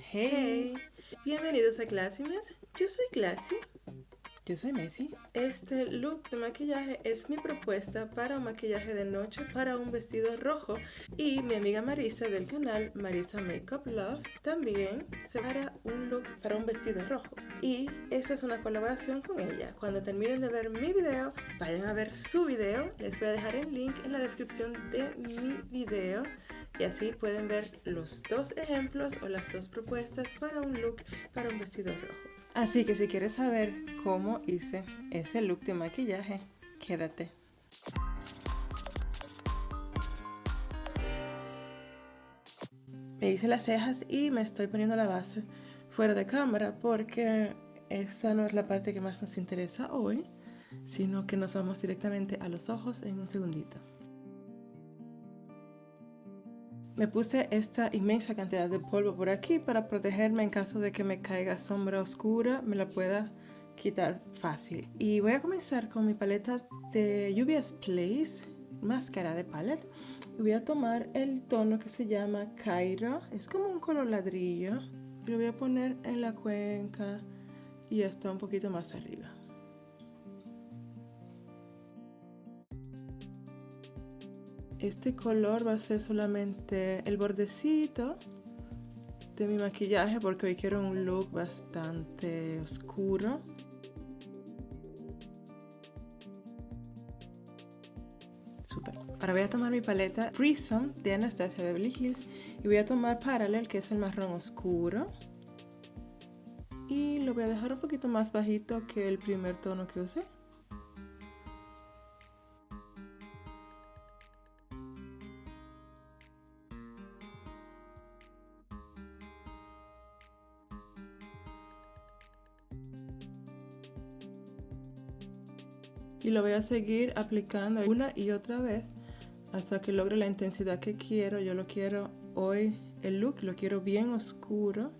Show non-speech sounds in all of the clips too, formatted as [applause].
Hey, bienvenidos a Classymes. Yo soy Classy. Yo soy Messi. Este look de maquillaje es mi propuesta para un maquillaje de noche para un vestido rojo y mi amiga Marisa del canal Marisa Makeup Love también se hará un look para un vestido rojo y esta es una colaboración con ella. Cuando terminen de ver mi video, vayan a ver su video. Les voy a dejar el link en la descripción de mi video y así pueden ver los dos ejemplos o las dos propuestas para un look para un vestido rojo. Así que si quieres saber cómo hice ese look de maquillaje, quédate. Me hice las cejas y me estoy poniendo la base fuera de cámara porque esta no es la parte que más nos interesa hoy, sino que nos vamos directamente a los ojos en un segundito. Me puse esta inmensa cantidad de polvo por aquí para protegerme en caso de que me caiga sombra oscura, me la pueda quitar fácil. Y voy a comenzar con mi paleta de Lluvias Place, máscara de palette. Voy a tomar el tono que se llama Cairo, es como un color ladrillo. Lo voy a poner en la cuenca y hasta un poquito más arriba. Este color va a ser solamente el bordecito de mi maquillaje porque hoy quiero un look bastante oscuro. Super. Ahora voy a tomar mi paleta Prism de Anastasia Beverly Hills y voy a tomar Parallel que es el marrón oscuro. Y lo voy a dejar un poquito más bajito que el primer tono que usé. Y lo voy a seguir aplicando una y otra vez hasta que logre la intensidad que quiero. Yo lo quiero hoy, el look lo quiero bien oscuro.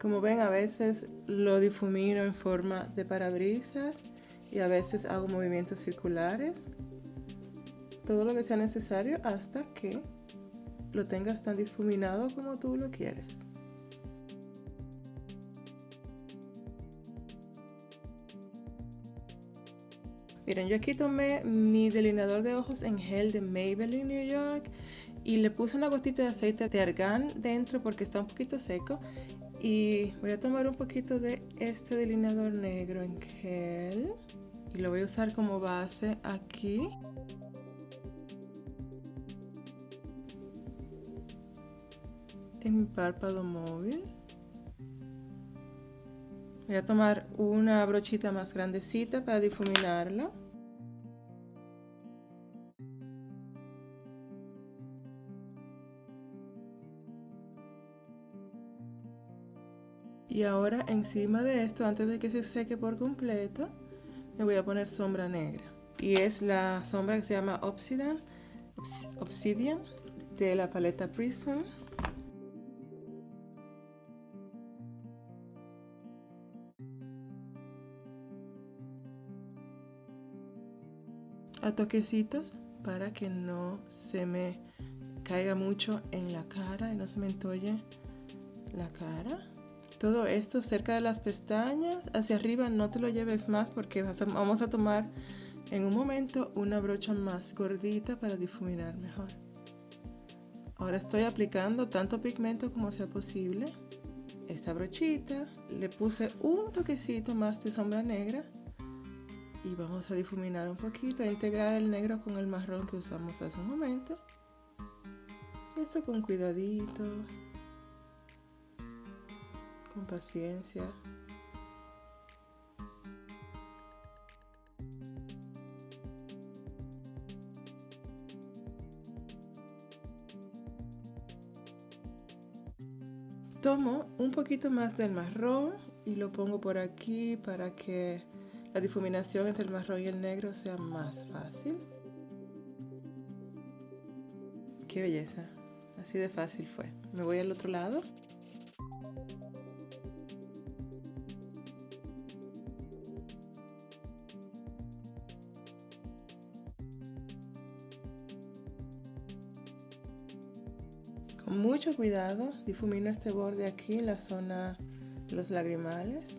Como ven a veces lo difumino en forma de parabrisas y a veces hago movimientos circulares. Todo lo que sea necesario hasta que lo tengas tan difuminado como tú lo quieres. Miren, yo aquí tomé mi delineador de ojos en gel de Maybelline New York y le puse una gotita de aceite de argán dentro porque está un poquito seco y voy a tomar un poquito de este delineador negro en gel y lo voy a usar como base aquí. En mi párpado móvil Voy a tomar una brochita más grandecita para difuminarlo. Y ahora encima de esto, antes de que se seque por completo, me voy a poner sombra negra. Y es la sombra que se llama Obsidian, Obsidian de la paleta Prism. A toquecitos para que no se me caiga mucho en la cara y no se me entolle la cara. Todo esto cerca de las pestañas, hacia arriba no te lo lleves más porque vamos a tomar en un momento una brocha más gordita para difuminar mejor. Ahora estoy aplicando tanto pigmento como sea posible. Esta brochita, le puse un toquecito más de sombra negra y vamos a difuminar un poquito, a integrar el negro con el marrón que usamos hace un momento. Esto con cuidadito, con paciencia. Tomo un poquito más del marrón y lo pongo por aquí para que la difuminación entre el marrón y el negro sea más fácil. Qué belleza, así de fácil fue. Me voy al otro lado. Con mucho cuidado difumino este borde aquí en la zona de los lagrimales.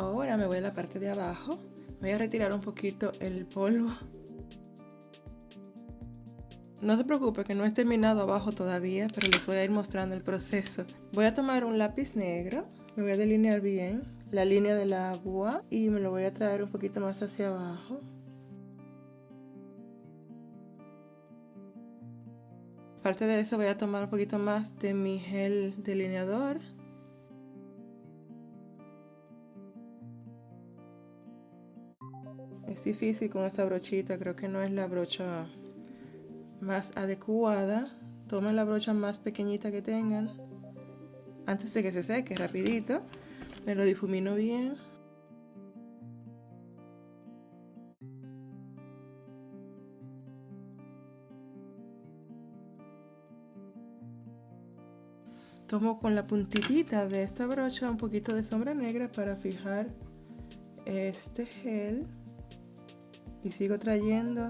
Ahora me voy a la parte de abajo. Voy a retirar un poquito el polvo. No se preocupe que no he terminado abajo todavía, pero les voy a ir mostrando el proceso. Voy a tomar un lápiz negro, me voy a delinear bien la línea del agua y me lo voy a traer un poquito más hacia abajo. Aparte de eso voy a tomar un poquito más de mi gel delineador Es difícil con esta brochita, creo que no es la brocha más adecuada. Tomen la brocha más pequeñita que tengan. Antes de que se seque, rapidito. Me lo difumino bien. Tomo con la puntitita de esta brocha un poquito de sombra negra para fijar este gel y sigo trayendo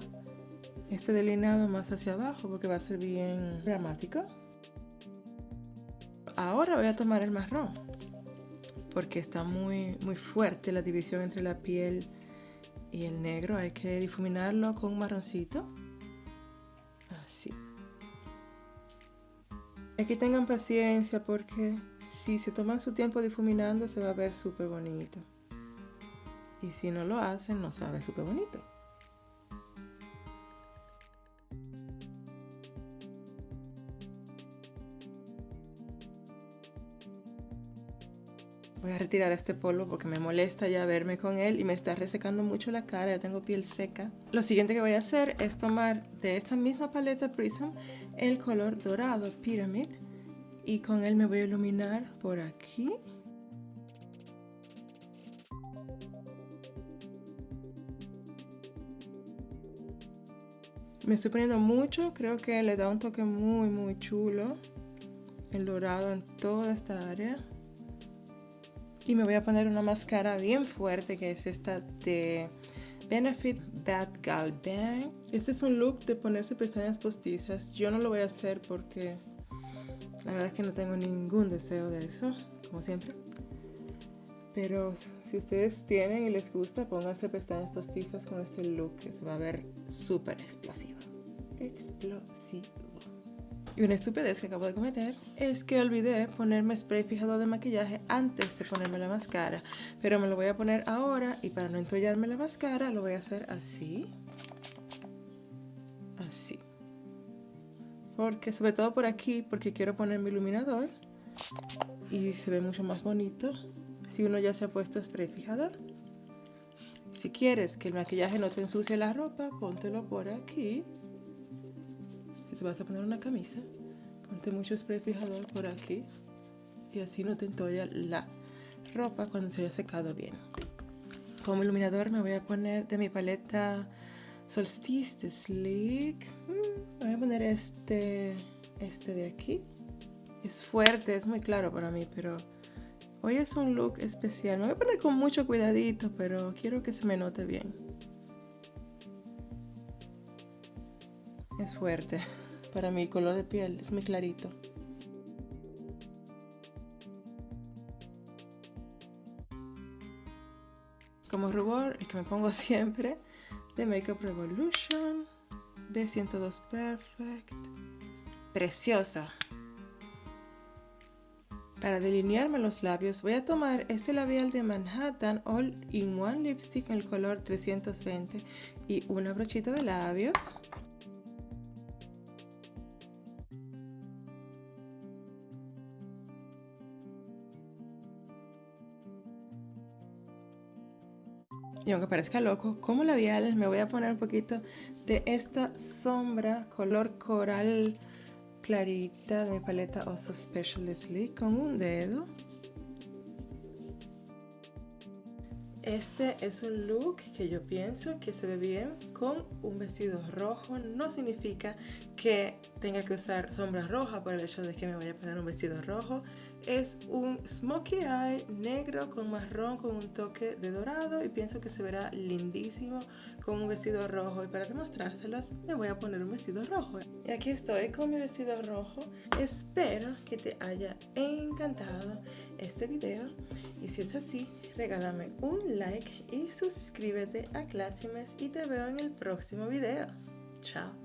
este delineado más hacia abajo porque va a ser bien dramático. Ahora voy a tomar el marrón porque está muy muy fuerte la división entre la piel y el negro. Hay que difuminarlo con un marroncito. Así. Aquí tengan paciencia porque si se toman su tiempo difuminando se va a ver súper bonito. Y si no lo hacen no se va a ver súper bonito Voy a retirar este polvo porque me molesta ya verme con él y me está resecando mucho la cara, ya tengo piel seca. Lo siguiente que voy a hacer es tomar de esta misma paleta Prism el color dorado Pyramid y con él me voy a iluminar por aquí. Me estoy poniendo mucho, creo que le da un toque muy muy chulo el dorado en toda esta área. Y me voy a poner una máscara bien fuerte que es esta de Benefit Bad Gal Bang. Este es un look de ponerse pestañas postizas. Yo no lo voy a hacer porque la verdad es que no tengo ningún deseo de eso, como siempre. Pero si ustedes tienen y les gusta, pónganse pestañas postizas con este look que se va a ver súper explosivo. Explosivo. Y una estupidez que acabo de cometer es que olvidé ponerme spray fijador de maquillaje antes de ponerme la máscara. Pero me lo voy a poner ahora y para no entollarme la máscara lo voy a hacer así. Así. Porque sobre todo por aquí, porque quiero poner mi iluminador. Y se ve mucho más bonito si uno ya se ha puesto spray fijador. Si quieres que el maquillaje no te ensucie la ropa, póntelo por aquí te vas a poner una camisa, ponte mucho spray fijador por aquí y así no te entolla la ropa cuando se haya secado bien. Como iluminador me voy a poner de mi paleta Solstice de Sleek. Mm, voy a poner este, este de aquí. Es fuerte, es muy claro para mí, pero hoy es un look especial. Me voy a poner con mucho cuidadito, pero quiero que se me note bien. Es fuerte [laughs] para mi color de piel, es muy clarito. Como rubor, el que me pongo [laughs] siempre, de Makeup Revolution, de 102 Perfect. Preciosa. Para delinearme los labios voy a tomar este labial de Manhattan All in One Lipstick en el color 320 y una brochita de labios. Y aunque parezca loco, como labiales me voy a poner un poquito de esta sombra color coral clarita de mi paleta Also Specialistly con un dedo. Este es un look que yo pienso que se ve bien con un vestido rojo. No significa que tenga que usar sombra roja por el hecho de que me vaya a poner un vestido rojo. Es un smokey eye negro con marrón con un toque de dorado y pienso que se verá lindísimo con un vestido rojo. Y para demostrárselos me voy a poner un vestido rojo. Y aquí estoy con mi vestido rojo. Espero que te haya encantado este video. Y si es así, regálame un like y suscríbete a Classimes y te veo en el próximo video. Chao.